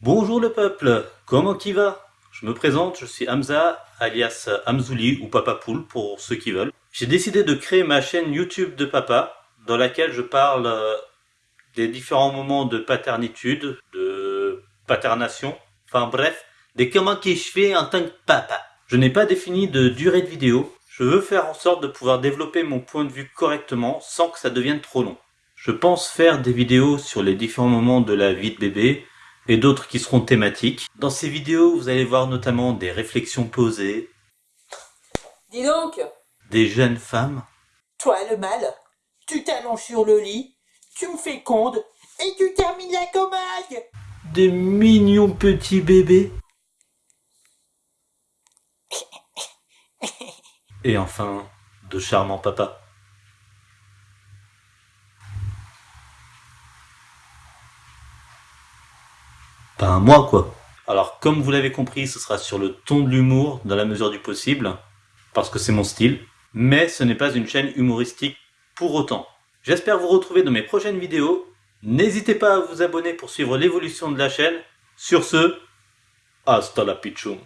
Bonjour le peuple, comment qui va? Je me présente, je suis Hamza, alias Hamzouli ou Papa Poule pour ceux qui veulent. J'ai décidé de créer ma chaîne YouTube de papa, dans laquelle je parle euh, des différents moments de paternitude, de paternation, enfin bref, des comment qui je fais en tant que papa. Je n'ai pas défini de durée de vidéo, je veux faire en sorte de pouvoir développer mon point de vue correctement sans que ça devienne trop long. Je pense faire des vidéos sur les différents moments de la vie de bébé et d'autres qui seront thématiques. Dans ces vidéos, vous allez voir notamment des réflexions posées. Dis donc Des jeunes femmes. Toi le mal, tu t'allonges sur le lit, tu me fécondes et tu termines la commode Des mignons petits bébés. Et enfin, de charmants papas. Pas moi quoi. Alors comme vous l'avez compris, ce sera sur le ton de l'humour dans la mesure du possible, parce que c'est mon style, mais ce n'est pas une chaîne humoristique pour autant. J'espère vous retrouver dans mes prochaines vidéos. N'hésitez pas à vous abonner pour suivre l'évolution de la chaîne. Sur ce, hasta la pichum.